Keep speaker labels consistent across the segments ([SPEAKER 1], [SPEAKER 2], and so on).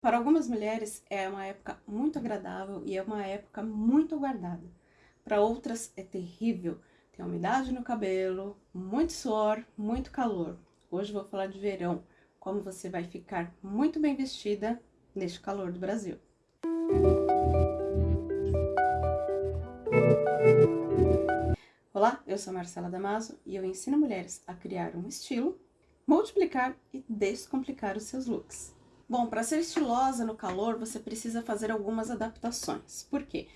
[SPEAKER 1] Para algumas mulheres é uma época muito agradável e é uma época muito aguardada. Para outras é terrível, tem umidade no cabelo, muito suor, muito calor. Hoje vou falar de verão, como você vai ficar muito bem vestida neste calor do Brasil. Olá, eu sou Marcela Damaso e eu ensino mulheres a criar um estilo, multiplicar e descomplicar os seus looks. Bom, para ser estilosa no calor, você precisa fazer algumas adaptações. Por quê?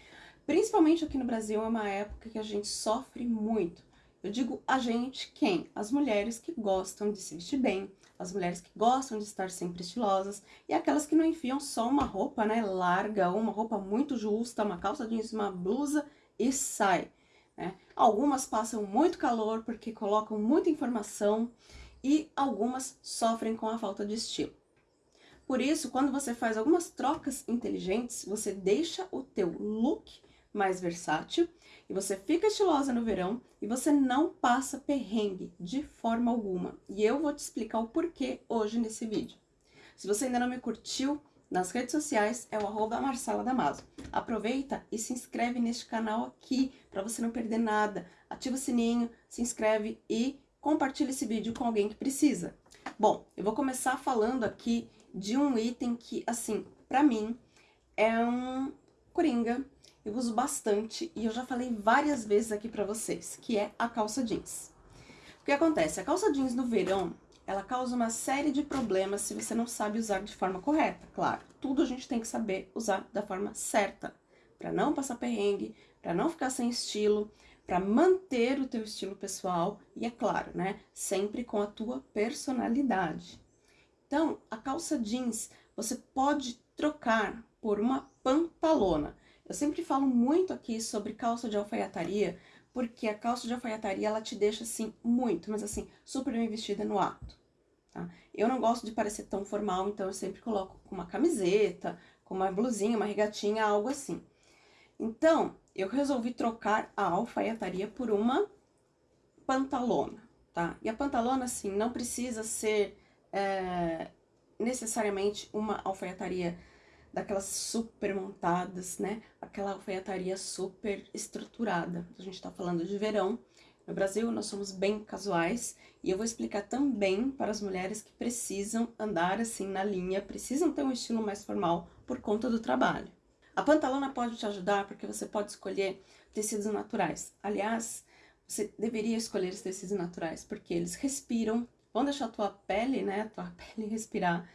[SPEAKER 1] Principalmente aqui no Brasil é uma época que a gente sofre muito. Eu digo a gente, quem? As mulheres que gostam de se vestir bem, as mulheres que gostam de estar sempre estilosas e aquelas que não enfiam só uma roupa, né, larga, uma roupa muito justa, uma calça jeans, uma blusa e sai. Né? Algumas passam muito calor porque colocam muita informação e algumas sofrem com a falta de estilo. Por isso, quando você faz algumas trocas inteligentes, você deixa o teu look mais versátil e você fica estilosa no verão e você não passa perrengue de forma alguma. E eu vou te explicar o porquê hoje nesse vídeo. Se você ainda não me curtiu, nas redes sociais é o arroba Marcela Damaso. Aproveita e se inscreve neste canal aqui para você não perder nada. Ativa o sininho, se inscreve e compartilha esse vídeo com alguém que precisa. Bom, eu vou começar falando aqui de um item que, assim, pra mim, é um coringa, eu uso bastante e eu já falei várias vezes aqui pra vocês, que é a calça jeans. O que acontece? A calça jeans no verão, ela causa uma série de problemas se você não sabe usar de forma correta, claro. Tudo a gente tem que saber usar da forma certa, para não passar perrengue, para não ficar sem estilo, para manter o teu estilo pessoal e, é claro, né, sempre com a tua personalidade. Então, a calça jeans você pode trocar por uma pantalona. Eu sempre falo muito aqui sobre calça de alfaiataria, porque a calça de alfaiataria, ela te deixa, assim, muito, mas assim, super bem vestida no ato, tá? Eu não gosto de parecer tão formal, então eu sempre coloco com uma camiseta, com uma blusinha, uma regatinha, algo assim. Então, eu resolvi trocar a alfaiataria por uma pantalona, tá? E a pantalona, assim, não precisa ser é, necessariamente uma alfaiataria daquelas super montadas, né? Aquela alfaiataria super estruturada. A gente tá falando de verão. No Brasil, nós somos bem casuais e eu vou explicar também para as mulheres que precisam andar assim na linha, precisam ter um estilo mais formal por conta do trabalho. A pantalona pode te ajudar porque você pode escolher tecidos naturais. Aliás, você deveria escolher os tecidos naturais porque eles respiram vão deixar a tua pele, né, a tua pele respirar,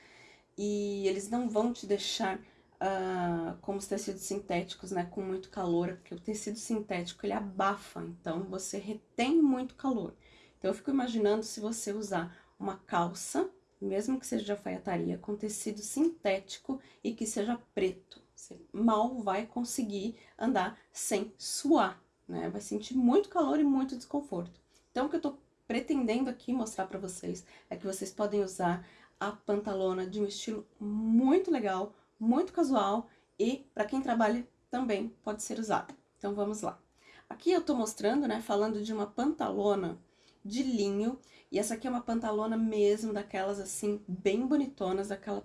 [SPEAKER 1] e eles não vão te deixar uh, como os tecidos sintéticos, né, com muito calor, porque o tecido sintético, ele abafa, então você retém muito calor. Então eu fico imaginando se você usar uma calça, mesmo que seja de alfaiataria, com tecido sintético e que seja preto, você mal vai conseguir andar sem suar, né, vai sentir muito calor e muito desconforto. Então o que eu tô pretendendo aqui mostrar para vocês é que vocês podem usar a pantalona de um estilo muito legal, muito casual e para quem trabalha também pode ser usada. Então vamos lá. Aqui eu tô mostrando, né, falando de uma pantalona de linho, e essa aqui é uma pantalona mesmo daquelas assim, bem bonitonas, daquela,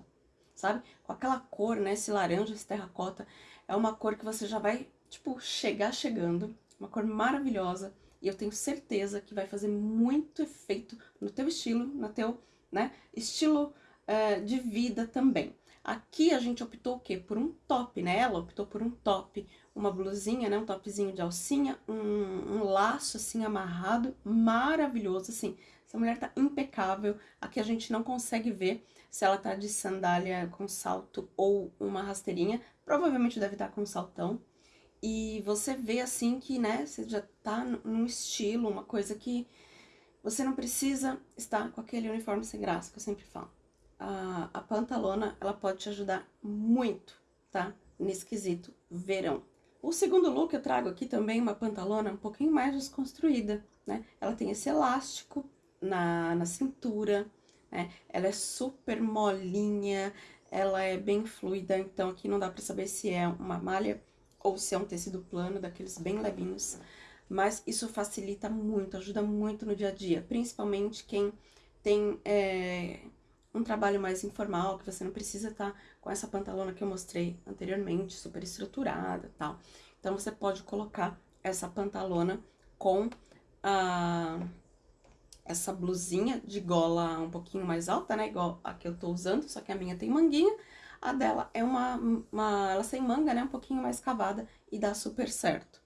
[SPEAKER 1] sabe? Com aquela cor, né, esse laranja, esse terracota, é uma cor que você já vai, tipo, chegar chegando, uma cor maravilhosa, e eu tenho certeza que vai fazer muito efeito no teu estilo, no teu né, estilo uh, de vida também. Aqui a gente optou o quê? Por um top, né? Ela optou por um top, uma blusinha, né? Um topzinho de alcinha, um, um laço assim amarrado, maravilhoso, assim. Essa mulher tá impecável. Aqui a gente não consegue ver se ela tá de sandália com salto ou uma rasteirinha. Provavelmente deve estar tá com saltão. E você vê assim que, né, você já tá num estilo, uma coisa que você não precisa estar com aquele uniforme sem graça, que eu sempre falo. A, a pantalona, ela pode te ajudar muito, tá? Nesse quesito verão. O segundo look eu trago aqui também uma pantalona um pouquinho mais desconstruída, né? Ela tem esse elástico na, na cintura, né? Ela é super molinha, ela é bem fluida, então aqui não dá pra saber se é uma malha ou se é um tecido plano, daqueles bem levinhos. Mas isso facilita muito, ajuda muito no dia a dia, principalmente quem tem é, um trabalho mais informal, que você não precisa estar tá com essa pantalona que eu mostrei anteriormente, super estruturada tal. Então, você pode colocar essa pantalona com a essa blusinha de gola um pouquinho mais alta, né? Igual a que eu tô usando, só que a minha tem manguinha. A dela é uma, uma ela sem manga, né? Um pouquinho mais cavada e dá super certo.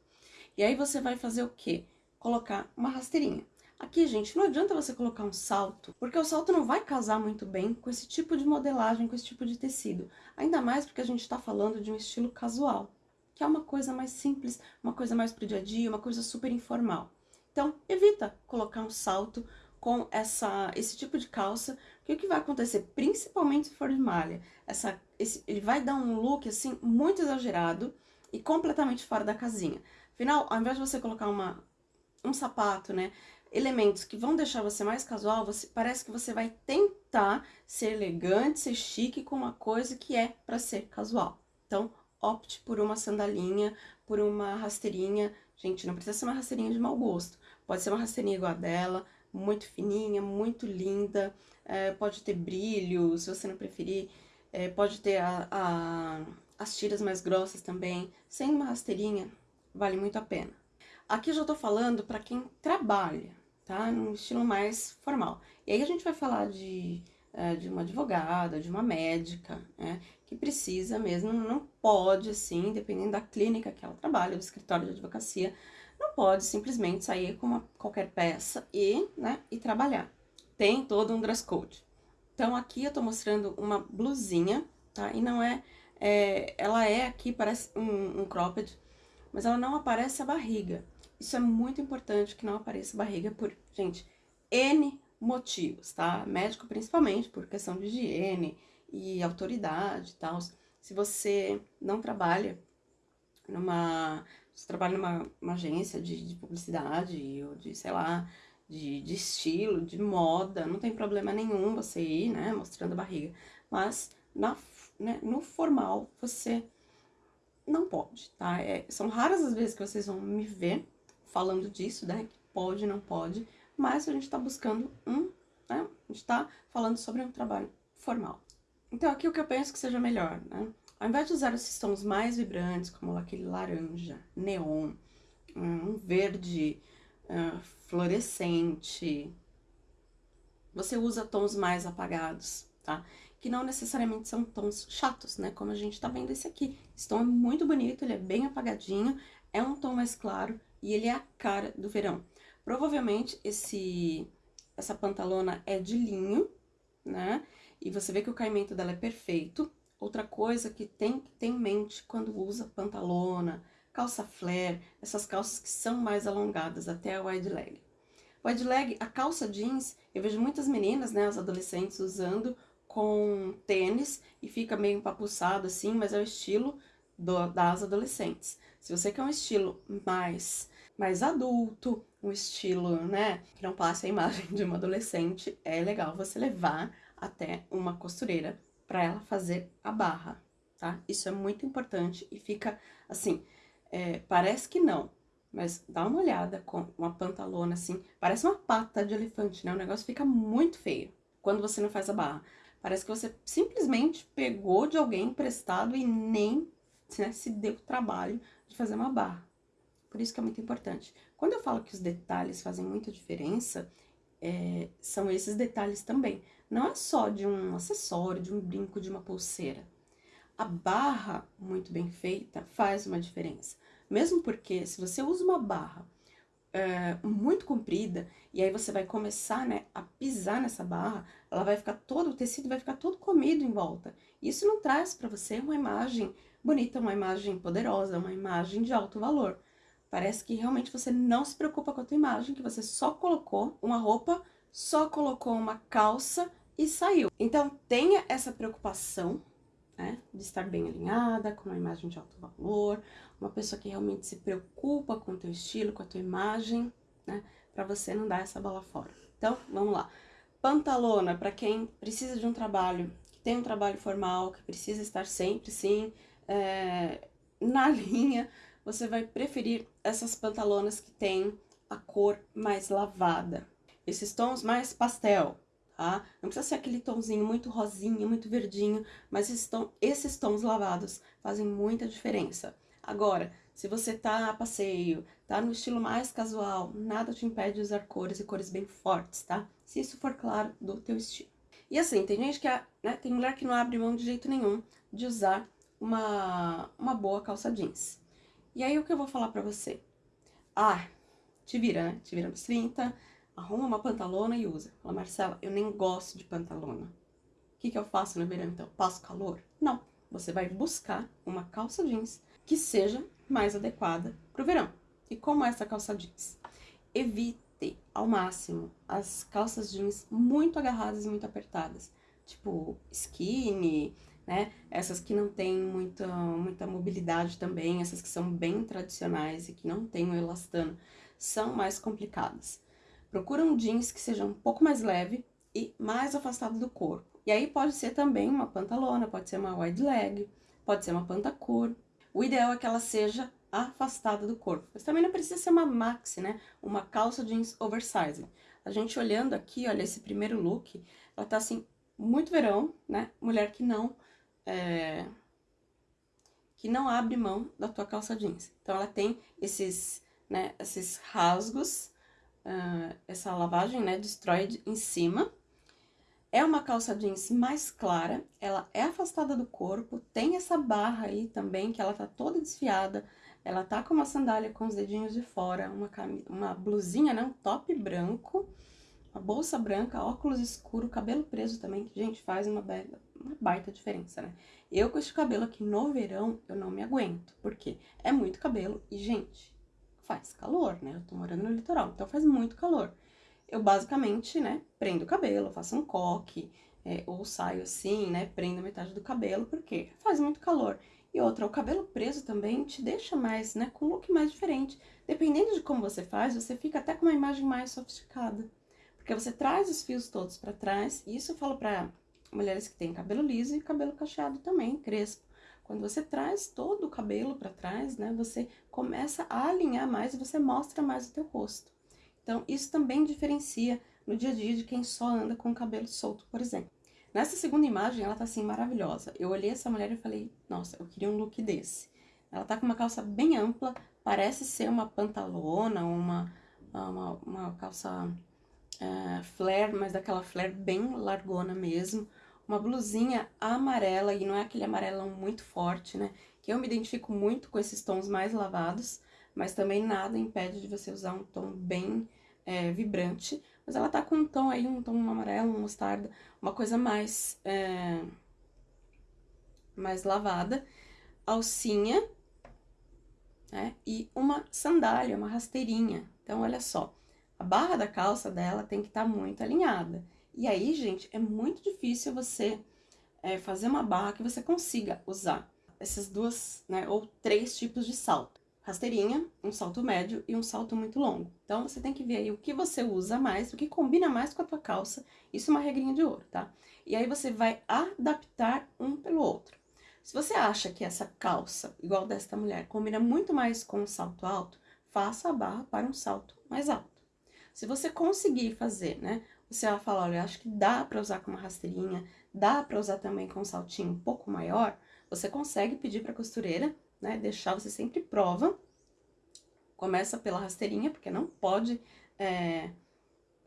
[SPEAKER 1] E aí você vai fazer o quê? Colocar uma rasteirinha. Aqui, gente, não adianta você colocar um salto, porque o salto não vai casar muito bem com esse tipo de modelagem, com esse tipo de tecido. Ainda mais porque a gente tá falando de um estilo casual, que é uma coisa mais simples, uma coisa mais pro dia a dia, uma coisa super informal. Então, evita colocar um salto com essa, esse tipo de calça, que o que vai acontecer, principalmente se for de malha, essa, esse, ele vai dar um look, assim, muito exagerado e completamente fora da casinha. Afinal, ao invés de você colocar uma, um sapato, né, elementos que vão deixar você mais casual, você, parece que você vai tentar ser elegante, ser chique com uma coisa que é para ser casual. Então, opte por uma sandalinha, por uma rasteirinha. Gente, não precisa ser uma rasteirinha de mau gosto. Pode ser uma rasteirinha igual a dela, muito fininha, muito linda, é, pode ter brilho, se você não preferir, é, pode ter a, a, as tiras mais grossas também. Sem uma rasteirinha, vale muito a pena. Aqui eu já tô falando para quem trabalha, tá? Num estilo mais formal. E aí a gente vai falar de, é, de uma advogada, de uma médica, né? Que precisa mesmo, não pode, assim, dependendo da clínica que ela trabalha, do escritório de advocacia, não pode simplesmente sair com uma, qualquer peça e, né, e trabalhar. Tem todo um dress code. Então, aqui eu tô mostrando uma blusinha, tá? E não é, é ela é aqui, parece um, um cropped, mas ela não aparece a barriga. Isso é muito importante que não apareça a barriga por, gente, N motivos, tá? Médico principalmente, por questão de higiene e autoridade e tal. Se você não trabalha numa você trabalha numa agência de, de, publicidade ou de, sei lá, de, de, estilo, de moda, não tem problema nenhum você ir, né, mostrando a barriga. Mas na, né, no formal você não pode, tá? É, são raras as vezes que vocês vão me ver falando disso, né, que pode, não pode, mas a gente tá buscando um, né, a gente tá falando sobre um trabalho formal. Então aqui o que eu penso que seja melhor, né? Ao invés de usar esses tons mais vibrantes, como aquele laranja, neon, um verde uh, fluorescente, você usa tons mais apagados, tá? Que não necessariamente são tons chatos, né? Como a gente tá vendo esse aqui. Esse tom é muito bonito, ele é bem apagadinho, é um tom mais claro e ele é a cara do verão. Provavelmente esse, essa pantalona é de linho, né? E você vê que o caimento dela é perfeito, Outra coisa que tem que ter em mente quando usa pantalona, calça flare, essas calças que são mais alongadas, até a wide leg. Wide leg, a calça jeans, eu vejo muitas meninas, né, as adolescentes usando com tênis e fica meio empapuçado assim, mas é o estilo do, das adolescentes. Se você quer um estilo mais, mais adulto, um estilo, né, que não passe a imagem de uma adolescente, é legal você levar até uma costureira para ela fazer a barra, tá? Isso é muito importante e fica assim, é, parece que não, mas dá uma olhada com uma pantalona assim, parece uma pata de elefante, né? O negócio fica muito feio quando você não faz a barra. Parece que você simplesmente pegou de alguém emprestado e nem né, se deu o trabalho de fazer uma barra. Por isso que é muito importante. Quando eu falo que os detalhes fazem muita diferença, é, são esses detalhes também. Não é só de um acessório, de um brinco, de uma pulseira. A barra muito bem feita faz uma diferença. Mesmo porque se você usa uma barra é, muito comprida e aí você vai começar né, a pisar nessa barra, ela vai ficar todo, o tecido vai ficar todo comido em volta. Isso não traz para você uma imagem bonita, uma imagem poderosa, uma imagem de alto valor. Parece que realmente você não se preocupa com a tua imagem, que você só colocou uma roupa, só colocou uma calça e saiu. Então, tenha essa preocupação, né, de estar bem alinhada, com uma imagem de alto valor, uma pessoa que realmente se preocupa com o teu estilo, com a tua imagem, né, para você não dar essa bola fora. Então, vamos lá. Pantalona, para quem precisa de um trabalho, que tem um trabalho formal, que precisa estar sempre, sim, é, na linha, você vai preferir essas pantalonas que tem a cor mais lavada. Esses tons mais pastel, tá? Não precisa ser aquele tomzinho muito rosinha, muito verdinho, mas esses, tom, esses tons lavados fazem muita diferença. Agora, se você tá a passeio, tá no estilo mais casual, nada te impede de usar cores e cores bem fortes, tá? Se isso for claro do teu estilo. E assim, tem gente que, né, tem mulher que não abre mão de jeito nenhum de usar uma, uma boa calça jeans. E aí, o que eu vou falar pra você? Ah, te vira, né? Te vira nos 30, arruma uma pantalona e usa. Fala, Marcela, eu nem gosto de pantalona. O que, que eu faço no verão, então? Passo calor? Não. Você vai buscar uma calça jeans que seja mais adequada para o verão. E como é essa calça jeans? Evite ao máximo as calças jeans muito agarradas e muito apertadas. Tipo skinny, né? Essas que não tem muita, muita mobilidade também, essas que são bem tradicionais e que não tem o elastano, são mais complicadas. Procura um jeans que seja um pouco mais leve e mais afastado do corpo. E aí pode ser também uma pantalona, pode ser uma wide leg, pode ser uma pantacur. O ideal é que ela seja afastada do corpo. Mas também não precisa ser uma maxi, né? Uma calça jeans oversize. A gente olhando aqui, olha, esse primeiro look, ela tá assim, muito verão, né? Mulher que não... É... Que não abre mão da tua calça jeans. Então, ela tem esses, né, esses rasgos uh, essa lavagem, né, destroyed em cima. É uma calça jeans mais clara, ela é afastada do corpo, tem essa barra aí também, que ela tá toda desfiada, ela tá com uma sandália com os dedinhos de fora, uma, uma blusinha, né, um top branco, uma bolsa branca, óculos escuro, cabelo preso também, que, gente, faz uma, uma baita diferença, né? Eu com este cabelo aqui no verão, eu não me aguento, porque é muito cabelo e, gente, faz calor, né? Eu tô morando no litoral, então faz muito calor. Eu basicamente, né, prendo o cabelo, faço um coque, é, ou saio assim, né, prendo metade do cabelo, porque faz muito calor. E outra, o cabelo preso também te deixa mais, né, com um look mais diferente. Dependendo de como você faz, você fica até com uma imagem mais sofisticada. Porque você traz os fios todos para trás, e isso eu falo pra mulheres que têm cabelo liso e cabelo cacheado também, crespo. Quando você traz todo o cabelo para trás, né, você começa a alinhar mais e você mostra mais o teu rosto. Então, isso também diferencia no dia a dia de quem só anda com o cabelo solto, por exemplo. Nessa segunda imagem, ela tá assim, maravilhosa. Eu olhei essa mulher e falei, nossa, eu queria um look desse. Ela tá com uma calça bem ampla, parece ser uma pantalona, uma, uma, uma calça uh, flare, mas daquela flare bem largona mesmo uma blusinha amarela, e não é aquele amarelão muito forte, né? Que eu me identifico muito com esses tons mais lavados, mas também nada impede de você usar um tom bem é, vibrante. Mas ela tá com um tom aí, um tom amarelo, um mostarda, uma coisa mais, é, mais lavada. Alcinha, né? E uma sandália, uma rasteirinha. Então, olha só, a barra da calça dela tem que estar tá muito alinhada. E aí, gente, é muito difícil você é, fazer uma barra que você consiga usar essas duas, né, ou três tipos de salto. Rasteirinha, um salto médio e um salto muito longo. Então, você tem que ver aí o que você usa mais, o que combina mais com a tua calça. Isso é uma regrinha de ouro, tá? E aí, você vai adaptar um pelo outro. Se você acha que essa calça, igual desta mulher, combina muito mais com um salto alto, faça a barra para um salto mais alto. Se você conseguir fazer, né, você vai falar, olha, acho que dá para usar com uma rasteirinha, dá para usar também com um saltinho um pouco maior, você consegue pedir para costureira, né, deixar, você sempre prova, começa pela rasteirinha, porque não pode é,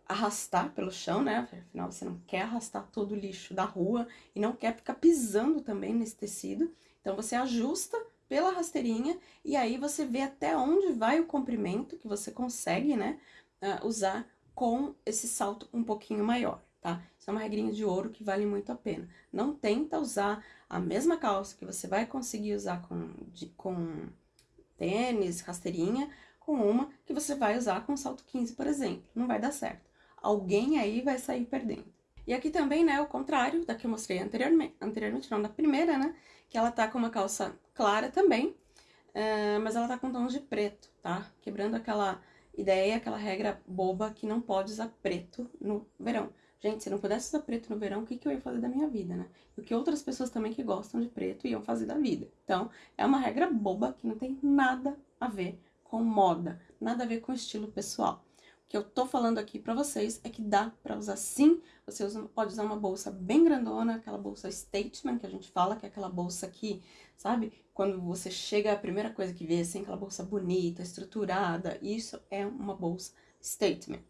[SPEAKER 1] arrastar pelo chão, né, afinal você não quer arrastar todo o lixo da rua e não quer ficar pisando também nesse tecido, então você ajusta pela rasteirinha e aí você vê até onde vai o comprimento que você consegue, né, uh, usar com esse salto um pouquinho maior, tá? Isso é uma regrinha de ouro que vale muito a pena. Não tenta usar a mesma calça que você vai conseguir usar com, de, com tênis, rasteirinha, com uma que você vai usar com salto 15, por exemplo. Não vai dar certo. Alguém aí vai sair perdendo. E aqui também, né, o contrário da que eu mostrei anteriormente, anteriormente não, da primeira, né, que ela tá com uma calça clara também, uh, mas ela tá com tons de preto, tá? Quebrando aquela ideia, aquela regra boba que não pode usar preto no verão. Gente, se não pudesse usar preto no verão, o que, que eu ia fazer da minha vida, né? O que outras pessoas também que gostam de preto iam fazer da vida. Então, é uma regra boba que não tem nada a ver com moda, nada a ver com estilo pessoal. O que eu tô falando aqui pra vocês é que dá pra usar sim. Você usa, pode usar uma bolsa bem grandona, aquela bolsa statement que a gente fala, que é aquela bolsa que, sabe? Quando você chega, a primeira coisa que vê, assim, aquela bolsa bonita, estruturada, isso é uma bolsa statement.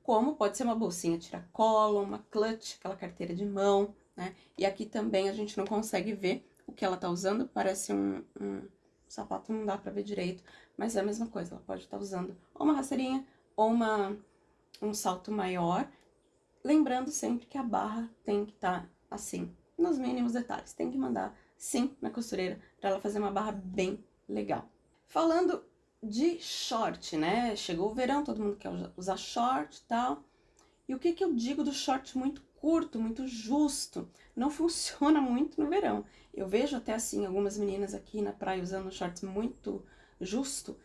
[SPEAKER 1] Como pode ser uma bolsinha tiracolo, uma clutch, aquela carteira de mão, né? E aqui também a gente não consegue ver o que ela tá usando, parece um, um sapato, não dá pra ver direito, mas é a mesma coisa, ela pode estar tá usando ou uma rasteirinha ou uma, um salto maior, lembrando sempre que a barra tem que estar tá assim, nos mínimos detalhes, tem que mandar sim na costureira para ela fazer uma barra bem legal. Falando de short, né? Chegou o verão, todo mundo quer usar short e tal. E o que que eu digo do short muito curto, muito justo? Não funciona muito no verão. Eu vejo até assim algumas meninas aqui na praia usando shorts muito justo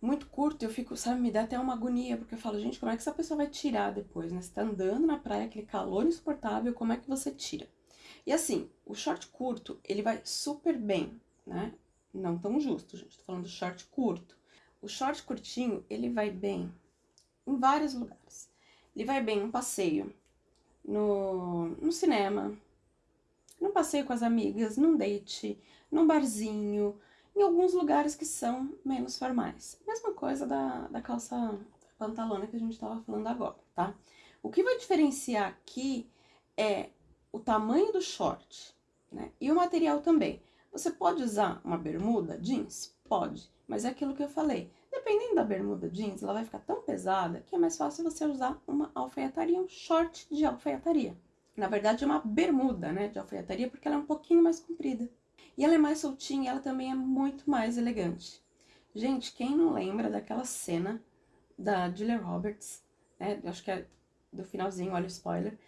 [SPEAKER 1] muito curto, eu fico, sabe, me dá até uma agonia, porque eu falo, gente, como é que essa pessoa vai tirar depois, né? Você tá andando na praia, aquele calor insuportável, como é que você tira? E assim, o short curto, ele vai super bem, né? Não tão justo, gente, tô falando do short curto. O short curtinho, ele vai bem em vários lugares. Ele vai bem num passeio, no, no cinema, num passeio com as amigas, num date, num barzinho, em alguns lugares que são menos formais. Mesma coisa da, da calça pantalona que a gente estava falando agora, tá? O que vai diferenciar aqui é o tamanho do short, né? E o material também. Você pode usar uma bermuda jeans? Pode, mas é aquilo que eu falei. Dependendo da bermuda jeans, ela vai ficar tão pesada que é mais fácil você usar uma alfaiataria, um short de alfaiataria. Na verdade, é uma bermuda, né, de alfaiataria, porque ela é um pouquinho mais comprida. E ela é mais soltinha, ela também é muito mais elegante. Gente, quem não lembra daquela cena da Julia Roberts, né? Acho que é do finalzinho, olha o spoiler.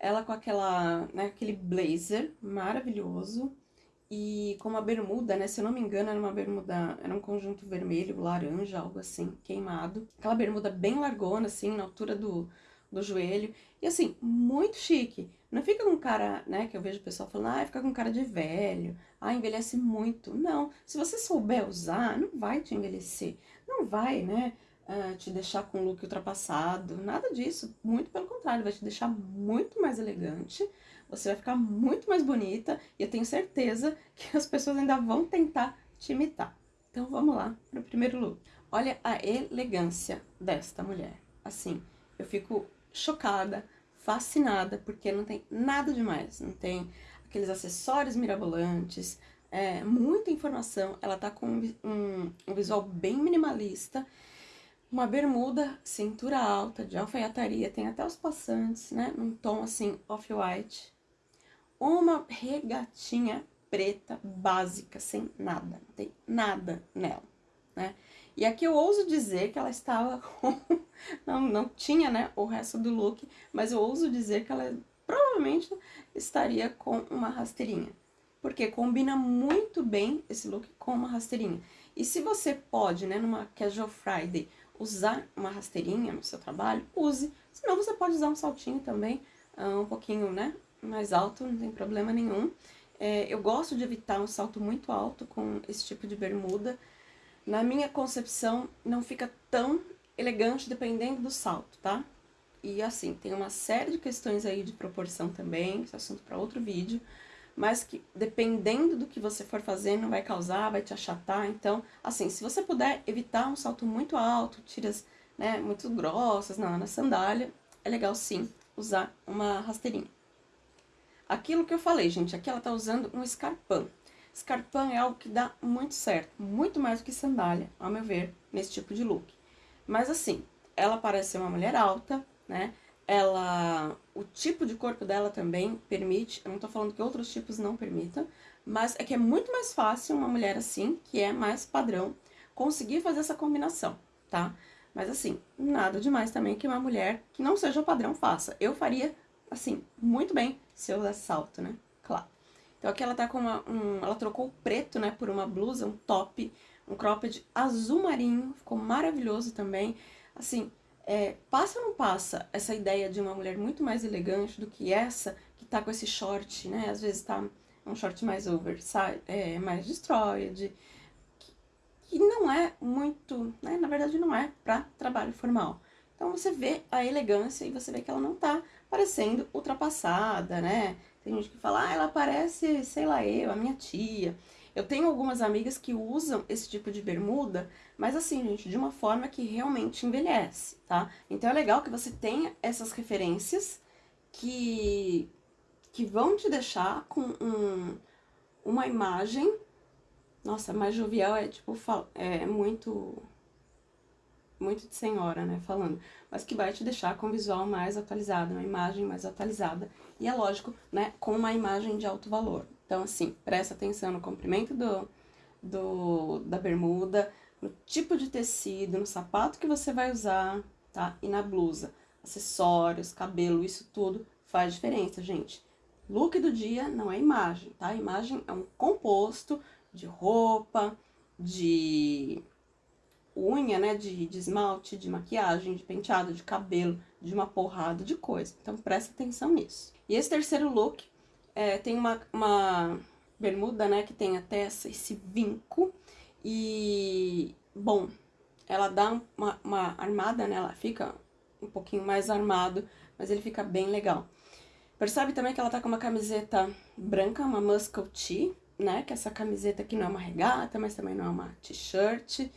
[SPEAKER 1] Ela com aquela, né, aquele blazer maravilhoso e com uma bermuda, né? Se eu não me engano, era uma bermuda, era um conjunto vermelho, laranja, algo assim, queimado. Aquela bermuda bem largona, assim, na altura do, do joelho. E assim, muito chique. Não fica com cara, né, que eu vejo o pessoal falando, ah, fica com cara de velho, ah, envelhece muito. Não, se você souber usar, não vai te envelhecer, não vai, né, uh, te deixar com um look ultrapassado, nada disso. Muito pelo contrário, vai te deixar muito mais elegante, você vai ficar muito mais bonita e eu tenho certeza que as pessoas ainda vão tentar te imitar. Então vamos lá para o primeiro look. Olha a elegância desta mulher. Assim, eu fico chocada, fascinada, porque não tem nada demais, não tem aqueles acessórios mirabolantes, é, muita informação, ela tá com um, um visual bem minimalista, uma bermuda, cintura alta, de alfaiataria, tem até os passantes, né, num tom assim, off-white, uma regatinha preta básica, sem nada, não tem nada nela, né, e aqui eu ouso dizer que ela estava com... não, não tinha, né, o resto do look, mas eu ouso dizer que ela provavelmente estaria com uma rasteirinha. Porque combina muito bem esse look com uma rasteirinha. E se você pode, né, numa Casual Friday, usar uma rasteirinha no seu trabalho, use. Senão você pode usar um saltinho também, uh, um pouquinho, né, mais alto, não tem problema nenhum. É, eu gosto de evitar um salto muito alto com esse tipo de bermuda, na minha concepção, não fica tão elegante dependendo do salto, tá? E assim, tem uma série de questões aí de proporção também, esse assunto para outro vídeo, mas que dependendo do que você for fazendo vai causar, vai te achatar, então, assim, se você puder evitar um salto muito alto, tiras, né, muito grossas na, na sandália, é legal sim usar uma rasteirinha. Aquilo que eu falei, gente, aqui ela tá usando um escarpão. Scarpan é algo que dá muito certo, muito mais do que sandália, ao meu ver, nesse tipo de look. Mas assim, ela parece ser uma mulher alta, né? Ela, o tipo de corpo dela também permite, eu não tô falando que outros tipos não permitam, mas é que é muito mais fácil uma mulher assim, que é mais padrão, conseguir fazer essa combinação, tá? Mas assim, nada demais também que uma mulher que não seja padrão faça. Eu faria, assim, muito bem se eu usasse salto, né? Claro. Então aqui ela tá com uma, um, ela trocou o preto, né, por uma blusa, um top, um cropped azul marinho, ficou maravilhoso também. Assim, é, passa ou não passa essa ideia de uma mulher muito mais elegante do que essa que tá com esse short, né, às vezes tá um short mais oversize, é, mais destroyed, que, que não é muito, né, na verdade não é pra trabalho formal. Então você vê a elegância e você vê que ela não tá parecendo ultrapassada, né? Tem gente que fala, ah, ela parece, sei lá, eu, a minha tia. Eu tenho algumas amigas que usam esse tipo de bermuda, mas assim, gente, de uma forma que realmente envelhece, tá? Então é legal que você tenha essas referências que, que vão te deixar com um, uma imagem... Nossa, mais jovial é tipo, é muito muito de senhora, né, falando, mas que vai te deixar com um visual mais atualizado, uma imagem mais atualizada, e é lógico, né, com uma imagem de alto valor. Então, assim, presta atenção no comprimento do, do, da bermuda, no tipo de tecido, no sapato que você vai usar, tá? E na blusa. Acessórios, cabelo, isso tudo faz diferença, gente. Look do dia não é imagem, tá? Imagem é um composto de roupa, de unha, né, de, de esmalte, de maquiagem, de penteado, de cabelo, de uma porrada de coisa. Então, presta atenção nisso. E esse terceiro look é, tem uma, uma bermuda, né, que tem até esse vinco. E, bom, ela dá uma, uma armada, né, ela fica um pouquinho mais armado, mas ele fica bem legal. Percebe também que ela tá com uma camiseta branca, uma muscle tee, né, que essa camiseta aqui não é uma regata, mas também não é uma t-shirt.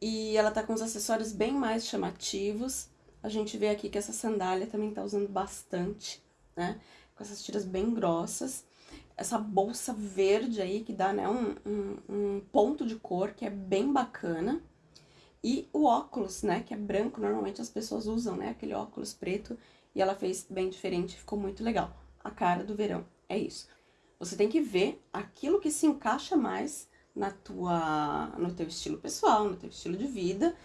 [SPEAKER 1] E ela tá com os acessórios bem mais chamativos. A gente vê aqui que essa sandália também tá usando bastante, né? Com essas tiras bem grossas. Essa bolsa verde aí, que dá, né, um, um, um ponto de cor que é bem bacana. E o óculos, né, que é branco, normalmente as pessoas usam, né, aquele óculos preto. E ela fez bem diferente, ficou muito legal. A cara do verão, é isso. Você tem que ver aquilo que se encaixa mais na tua, no teu estilo pessoal, no teu estilo de vida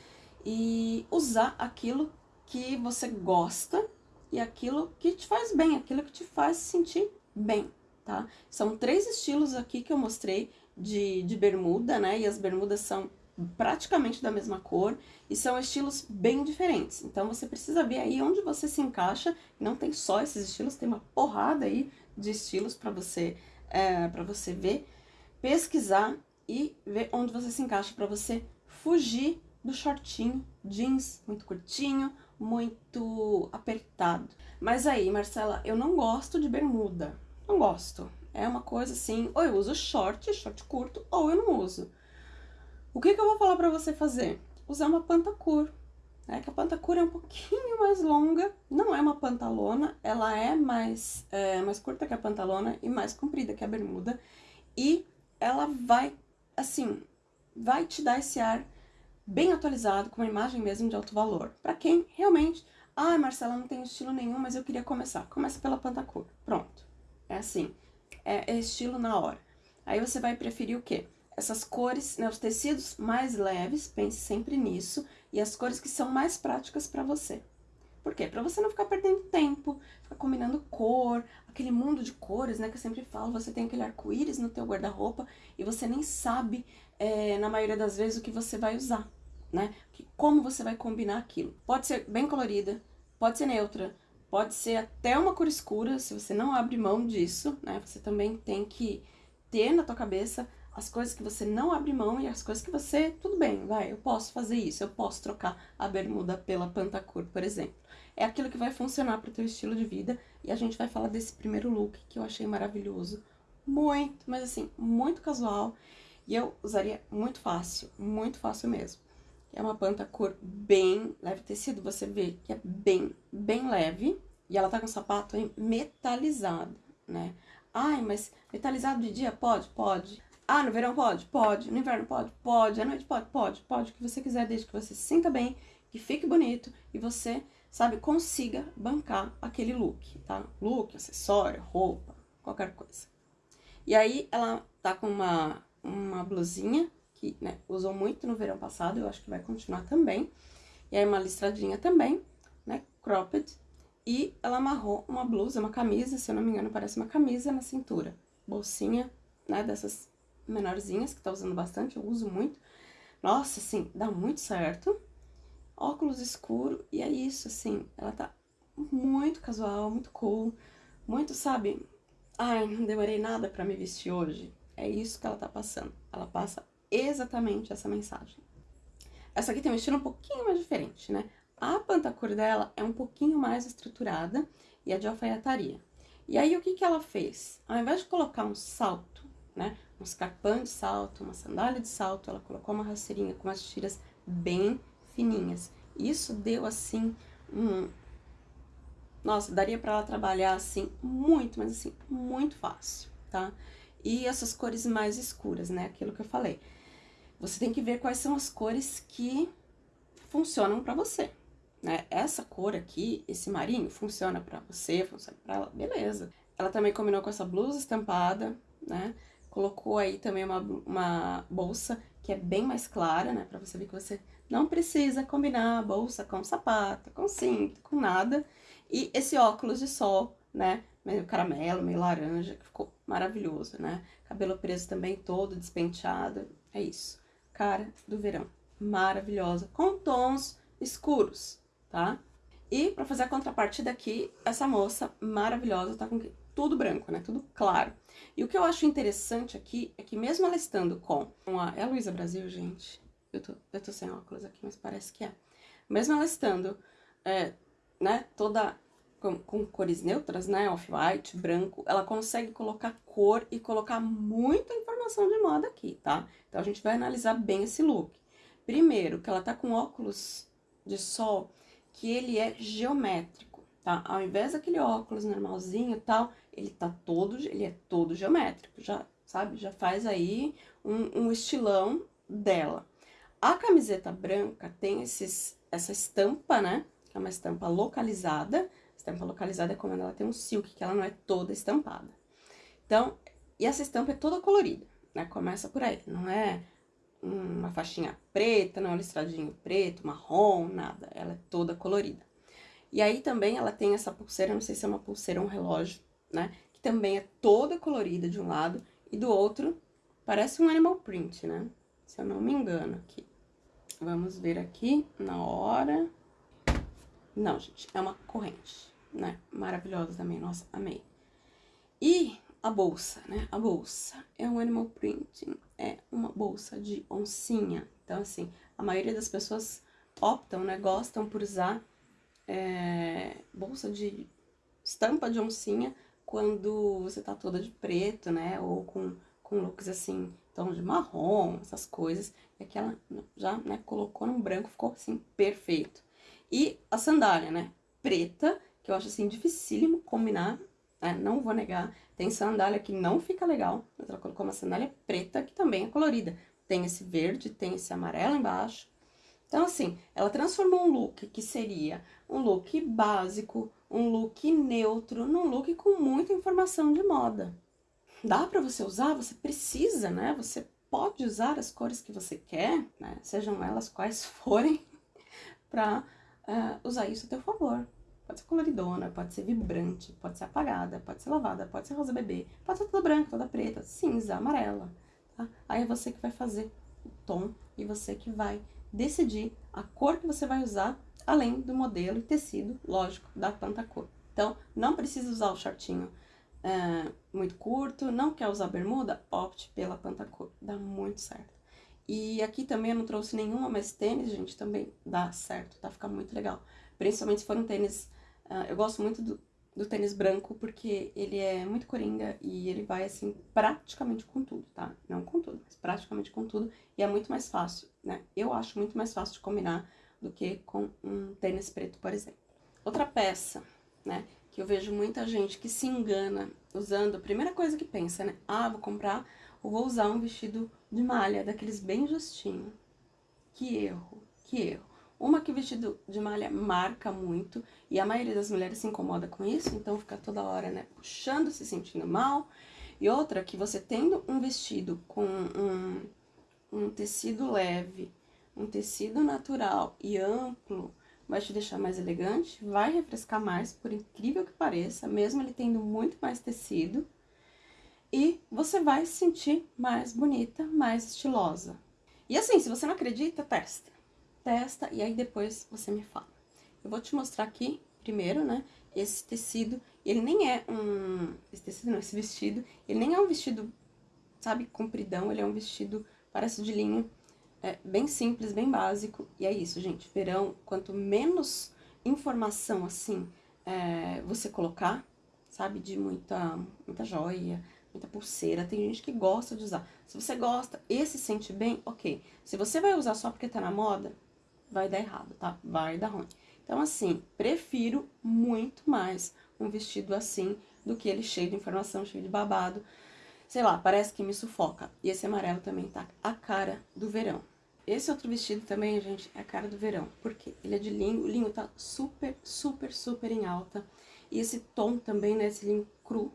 [SPEAKER 1] e usar aquilo que você gosta e aquilo que te faz bem, aquilo que te faz se sentir bem, tá? São três estilos aqui que eu mostrei de, de bermuda, né? E as bermudas são praticamente da mesma cor e são estilos bem diferentes. Então você precisa ver aí onde você se encaixa. Não tem só esses estilos, tem uma porrada aí de estilos para você é, para você ver, pesquisar e ver onde você se encaixa para você fugir do shortinho, jeans muito curtinho, muito apertado. Mas aí, Marcela, eu não gosto de bermuda. Não gosto. É uma coisa assim, ou eu uso short, short curto, ou eu não uso. O que, que eu vou falar pra você fazer? Usar uma pantacur. Né? Que a pantacur é um pouquinho mais longa, não é uma pantalona, ela é mais, é, mais curta que a pantalona e mais comprida que a bermuda. E ela vai assim, vai te dar esse ar bem atualizado, com uma imagem mesmo de alto valor. Para quem realmente, ah, Marcela, não tem estilo nenhum, mas eu queria começar. Começa pela Pantacor. Pronto. É assim, é, é estilo na hora. Aí você vai preferir o quê? Essas cores, né, os tecidos mais leves, pense sempre nisso, e as cores que são mais práticas para você. Por quê? Pra você não ficar perdendo tempo, ficar combinando cor, aquele mundo de cores, né, que eu sempre falo, você tem aquele arco-íris no teu guarda-roupa e você nem sabe, é, na maioria das vezes, o que você vai usar, né? Como você vai combinar aquilo. Pode ser bem colorida, pode ser neutra, pode ser até uma cor escura, se você não abre mão disso, né? Você também tem que ter na tua cabeça as coisas que você não abre mão e as coisas que você, tudo bem, vai, eu posso fazer isso, eu posso trocar a bermuda pela pantacur, por exemplo é aquilo que vai funcionar para o teu estilo de vida. E a gente vai falar desse primeiro look que eu achei maravilhoso. Muito, mas assim, muito casual. E eu usaria muito fácil, muito fácil mesmo. É uma panta cor bem leve tecido, você vê que é bem, bem leve. E ela tá com sapato metalizado, né? Ai, mas metalizado de dia pode? Pode. Ah, no verão pode? Pode. No inverno pode? Pode. À noite pode? Pode. Pode. O que você quiser, desde que você se sinta bem, que fique bonito e você sabe, consiga bancar aquele look, tá? Look, acessório, roupa, qualquer coisa. E aí, ela tá com uma, uma blusinha, que, né, usou muito no verão passado, eu acho que vai continuar também. E aí, uma listradinha também, né, cropped. E ela amarrou uma blusa, uma camisa, se eu não me engano, parece uma camisa na cintura. Bolsinha, né, dessas menorzinhas, que tá usando bastante, eu uso muito. Nossa, assim, dá muito certo óculos escuro, e é isso, assim, ela tá muito casual, muito cool, muito, sabe, ai, não demorei nada pra me vestir hoje. É isso que ela tá passando. Ela passa exatamente essa mensagem. Essa aqui tem um estilo um pouquinho mais diferente, né? A pantacor dela é um pouquinho mais estruturada e a de alfaiataria. E aí, o que que ela fez? Ao invés de colocar um salto, né, um escarpão de salto, uma sandália de salto, ela colocou uma rasteirinha com as tiras bem fininhas. Isso deu, assim, um... Nossa, daria pra ela trabalhar, assim, muito, mas assim, muito fácil, tá? E essas cores mais escuras, né, aquilo que eu falei. Você tem que ver quais são as cores que funcionam pra você, né? Essa cor aqui, esse marinho, funciona pra você, funciona pra ela, beleza. Ela também combinou com essa blusa estampada, né? Colocou aí também uma, uma bolsa que é bem mais clara, né? Pra você ver que você não precisa combinar a bolsa com sapato, com cinto, com nada. E esse óculos de sol, né? Meio caramelo, meio laranja, que ficou maravilhoso, né? Cabelo preso também todo despenteado. É isso. Cara do verão. Maravilhosa. Com tons escuros, tá? E pra fazer a contrapartida aqui, essa moça maravilhosa tá com tudo branco, né? Tudo claro. E o que eu acho interessante aqui é que mesmo ela estando com a... É a Luísa Brasil, gente? Eu tô, eu tô sem óculos aqui, mas parece que é. Mesmo ela estando, é, né, toda com, com cores neutras, né, off-white, branco, ela consegue colocar cor e colocar muita informação de moda aqui, tá? Então, a gente vai analisar bem esse look. Primeiro, que ela tá com óculos de sol que ele é geométrico, tá? Ao invés daquele óculos normalzinho e tal, ele tá todo, ele é todo geométrico, já, sabe? Já faz aí um, um estilão dela. A camiseta branca tem esses, essa estampa, né? Que é uma estampa localizada. Estampa localizada é quando ela tem um silk, que ela não é toda estampada. Então, e essa estampa é toda colorida, né? Começa por aí, não é uma faixinha preta, não é um listradinho preto, marrom, nada. Ela é toda colorida. E aí também ela tem essa pulseira, não sei se é uma pulseira ou um relógio, né? Que também é toda colorida de um lado e do outro parece um animal print, né? Se eu não me engano aqui. Vamos ver aqui na hora. Não, gente, é uma corrente, né? Maravilhosa também, nossa, amei. E a bolsa, né? A bolsa é um animal printing, é uma bolsa de oncinha. Então, assim, a maioria das pessoas optam, né? Gostam por usar é, bolsa de estampa de oncinha quando você tá toda de preto, né? Ou com, com looks assim, tom de marrom, essas coisas. E aqui ela já, né, colocou no branco, ficou assim, perfeito. E a sandália, né? Preta, que eu acho assim, dificílimo combinar, né? Não vou negar. Tem sandália que não fica legal, mas ela colocou uma sandália preta, que também é colorida. Tem esse verde, tem esse amarelo embaixo. Então, assim, ela transformou um look que seria um look básico, um look neutro, num look com muita informação de moda. Dá pra você usar? Você precisa, né? Você pode usar as cores que você quer, né? Sejam elas quais forem, pra uh, usar isso a teu favor. Pode ser coloridona, pode ser vibrante, pode ser apagada, pode ser lavada, pode ser rosa bebê, pode ser toda branca, toda preta, cinza, amarela, tá? Aí é você que vai fazer o tom e você que vai decidir a cor que você vai usar, além do modelo e tecido, lógico, da tanta cor. Então, não precisa usar o shortinho é, muito curto, não quer usar bermuda, opte pela pantacor, dá muito certo. E aqui também eu não trouxe nenhuma, mas tênis, gente, também dá certo, tá? Fica muito legal. Principalmente se for um tênis Uh, eu gosto muito do, do tênis branco porque ele é muito coringa e ele vai, assim, praticamente com tudo, tá? Não com tudo, mas praticamente com tudo. E é muito mais fácil, né? Eu acho muito mais fácil de combinar do que com um tênis preto, por exemplo. Outra peça, né? Que eu vejo muita gente que se engana usando, a primeira coisa que pensa, né? Ah, vou comprar ou vou usar um vestido de malha, daqueles bem justinho. Que erro, que erro. Uma que vestido de malha marca muito, e a maioria das mulheres se incomoda com isso, então fica toda hora, né, puxando, se sentindo mal. E outra que você tendo um vestido com um, um tecido leve, um tecido natural e amplo, vai te deixar mais elegante, vai refrescar mais, por incrível que pareça, mesmo ele tendo muito mais tecido. E você vai se sentir mais bonita, mais estilosa. E assim, se você não acredita, testa testa e aí depois você me fala. Eu vou te mostrar aqui, primeiro, né, esse tecido, ele nem é um... Esse tecido não, esse vestido, ele nem é um vestido, sabe, compridão, ele é um vestido, parece de linho, É bem simples, bem básico. E é isso, gente. Verão, quanto menos informação, assim, é, você colocar, sabe? De muita, muita joia, muita pulseira. Tem gente que gosta de usar. Se você gosta e se sente bem, ok. Se você vai usar só porque tá na moda, vai dar errado, tá? Vai dar ruim. Então, assim, prefiro muito mais um vestido assim do que ele cheio de informação, cheio de babado. Sei lá, parece que me sufoca. E esse amarelo também tá a cara do verão. Esse outro vestido também, gente, é a cara do verão. Porque ele é de linho, o linho tá super, super, super em alta. E esse tom também, né, esse linho cru,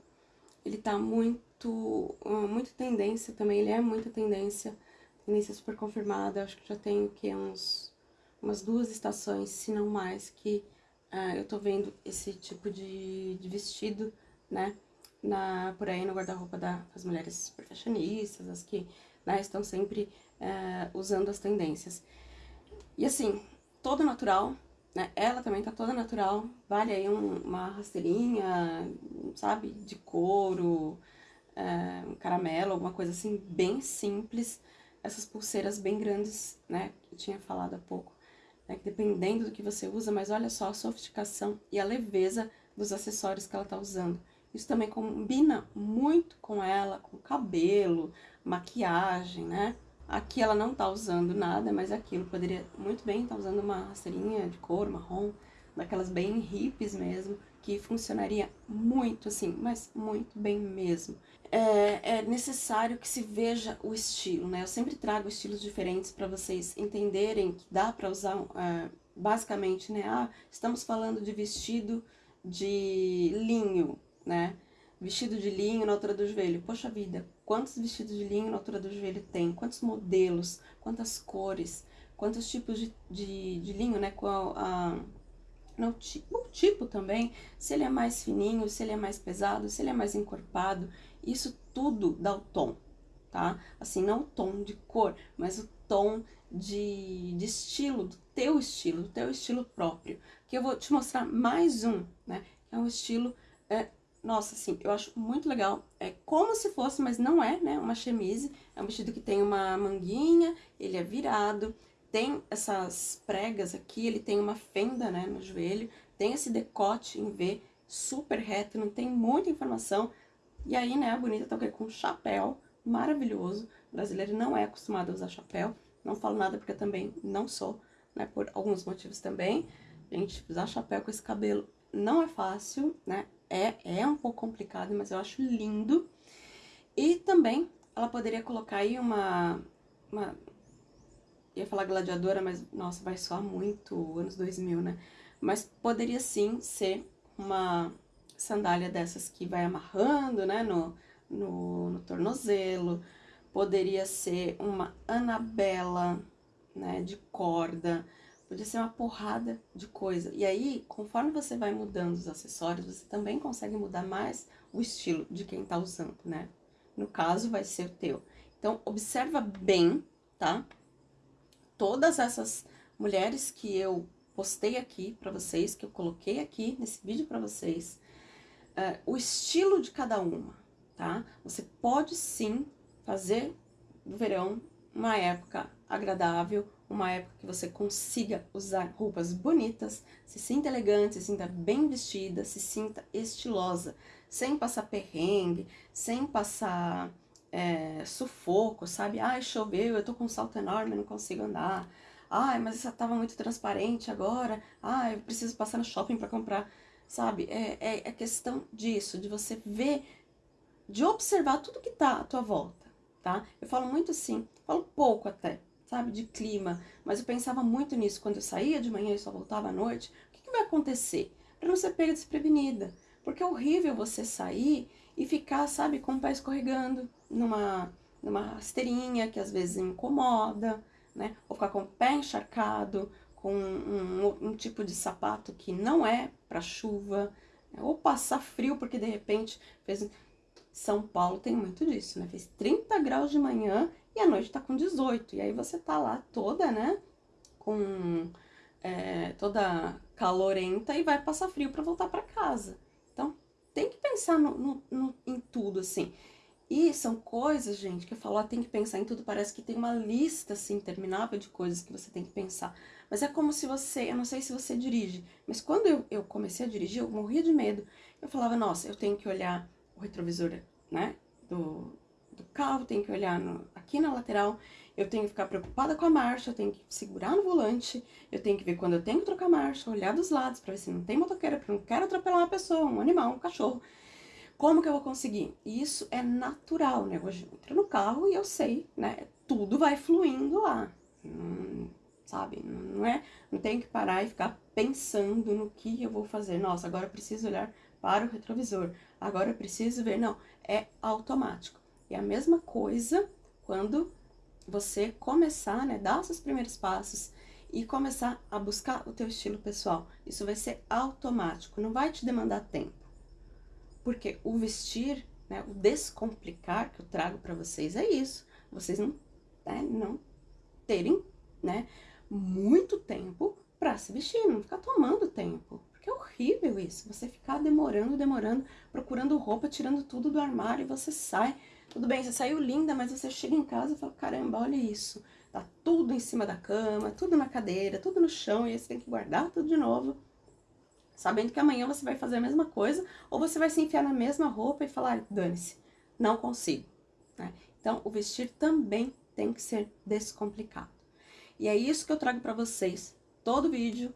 [SPEAKER 1] ele tá muito, muito tendência também, ele é muita tendência. Tendência super confirmada, acho que já tem o que, uns, umas duas estações, se não mais, que uh, eu tô vendo esse tipo de, de vestido, né, na, por aí no guarda-roupa da, das mulheres super as que né, estão sempre uh, usando as tendências. E assim, todo natural, né, ela também tá toda natural, vale aí um, uma rasteirinha, sabe, de couro, uh, um caramelo, alguma coisa assim, bem simples. Essas pulseiras bem grandes, né, que eu tinha falado há pouco, né, dependendo do que você usa, mas olha só a sofisticação e a leveza dos acessórios que ela tá usando. Isso também combina muito com ela, com cabelo, maquiagem, né? Aqui ela não tá usando nada, mas aquilo poderia muito bem estar tá usando uma rasteirinha de couro marrom, daquelas bem hippies mesmo, que funcionaria muito assim, mas muito bem mesmo. É, é necessário que se veja o estilo, né? Eu sempre trago estilos diferentes para vocês entenderem que dá para usar, é, basicamente, né? Ah, estamos falando de vestido de linho, né? Vestido de linho na altura do joelho. Poxa vida, quantos vestidos de linho na altura do joelho tem? Quantos modelos? Quantas cores? Quantos tipos de, de, de linho, né? Qual a... No o tipo também, se ele é mais fininho, se ele é mais pesado, se ele é mais encorpado, isso tudo dá o tom, tá? Assim, não o tom de cor, mas o tom de, de estilo, do teu estilo, do teu estilo próprio. Que eu vou te mostrar mais um, né? É um estilo é, nossa, assim, eu acho muito legal. É como se fosse, mas não é, né? Uma chemise. É um vestido que tem uma manguinha, ele é virado, tem essas pregas aqui, ele tem uma fenda, né, no joelho, tem esse decote em V super reto, não tem muita informação. E aí, né, a bonita tá o quê? Com chapéu maravilhoso. O brasileiro não é acostumado a usar chapéu. Não falo nada porque eu também não sou, né, por alguns motivos também. Gente, usar chapéu com esse cabelo não é fácil, né? É, é um pouco complicado, mas eu acho lindo. E também ela poderia colocar aí uma, uma... Ia falar gladiadora, mas, nossa, vai soar muito anos 2000, né? Mas poderia sim ser uma sandália dessas que vai amarrando, né, no, no, no tornozelo. Poderia ser uma Anabela, né, de corda. Podia ser uma porrada de coisa. E aí, conforme você vai mudando os acessórios, você também consegue mudar mais o estilo de quem tá usando, né? No caso, vai ser o teu. Então, observa bem, tá? Todas essas mulheres que eu postei aqui pra vocês, que eu coloquei aqui nesse vídeo pra vocês, uh, o estilo de cada uma, tá? Você pode sim fazer do verão uma época agradável, uma época que você consiga usar roupas bonitas, se sinta elegante, se sinta bem vestida, se sinta estilosa, sem passar perrengue, sem passar é, sufoco, sabe? Ai, choveu, eu tô com um salto enorme, não consigo andar. Ai, mas essa tava muito transparente agora. Ai, eu preciso passar no shopping para comprar, sabe? É, é, é questão disso, de você ver, de observar tudo que tá à tua volta, tá? Eu falo muito assim, falo pouco até, sabe, de clima. Mas eu pensava muito nisso quando eu saía de manhã e só voltava à noite. O que, que vai acontecer? Para não ser pega desprevenida. Porque é horrível você sair e ficar, sabe, com o pé escorregando numa, numa rasteirinha que às vezes incomoda, né? Ou ficar com o pé encharcado, com um, um, um tipo de sapato que não é para chuva, né? ou passar frio porque de repente fez... São Paulo tem muito disso, né? Fez 30 graus de manhã e a noite tá com 18. E aí você tá lá toda, né? Com é, toda calorenta e vai passar frio para voltar para casa. Então, tem que pensar no, no, no, em tudo, assim. E são coisas, gente, que eu falo, ó, tem que pensar em tudo, parece que tem uma lista, assim, interminável de coisas que você tem que pensar. Mas é como se você, eu não sei se você dirige, mas quando eu, eu comecei a dirigir, eu morria de medo. Eu falava, nossa, eu tenho que olhar o retrovisor, né, do, do carro, tenho que olhar no, aqui na lateral, eu tenho que ficar preocupada com a marcha, eu tenho que segurar no volante, eu tenho que ver quando eu tenho que trocar marcha, olhar dos lados para ver se não tem motoqueira, porque eu não quero atropelar uma pessoa, um animal, um cachorro. Como que eu vou conseguir? Isso é natural, né? Hoje eu entro no carro e eu sei, né? Tudo vai fluindo lá. Hum, sabe? Não é, não tenho que parar e ficar pensando no que eu vou fazer. Nossa, agora eu preciso olhar para o retrovisor. Agora eu preciso ver. Não, é automático. E a mesma coisa quando você começar, né, dar seus primeiros passos e começar a buscar o teu estilo pessoal. Isso vai ser automático, não vai te demandar tempo. Porque o vestir, né, o descomplicar que eu trago para vocês é isso. Vocês não, né, não terem, né, muito tempo para se vestir, não ficar tomando tempo. Porque é horrível isso, você ficar demorando, demorando, procurando roupa, tirando tudo do armário e você sai. Tudo bem, você saiu linda, mas você chega em casa e fala, caramba, olha isso. Tá tudo em cima da cama, tudo na cadeira, tudo no chão, e aí você tem que guardar tudo de novo sabendo que amanhã você vai fazer a mesma coisa, ou você vai se enfiar na mesma roupa e falar, dane-se, não consigo. Né? Então, o vestir também tem que ser descomplicado. E é isso que eu trago para vocês, todo vídeo,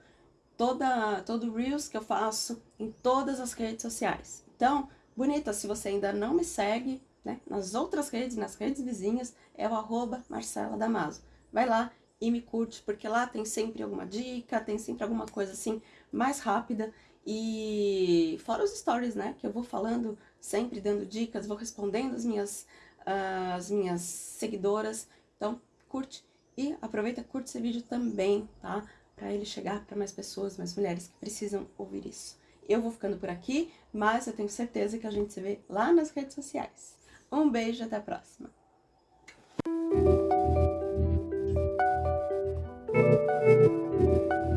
[SPEAKER 1] toda, todo Reels que eu faço em todas as redes sociais. Então, bonita, se você ainda não me segue, né, nas outras redes, nas redes vizinhas, é o arroba Marcela Damaso. Vai lá e me curte, porque lá tem sempre alguma dica, tem sempre alguma coisa assim mais rápida e fora os stories, né, que eu vou falando sempre, dando dicas, vou respondendo as minhas, uh, as minhas seguidoras, então curte e aproveita, curte esse vídeo também, tá, para ele chegar para mais pessoas, mais mulheres que precisam ouvir isso. Eu vou ficando por aqui, mas eu tenho certeza que a gente se vê lá nas redes sociais. Um beijo e até a próxima!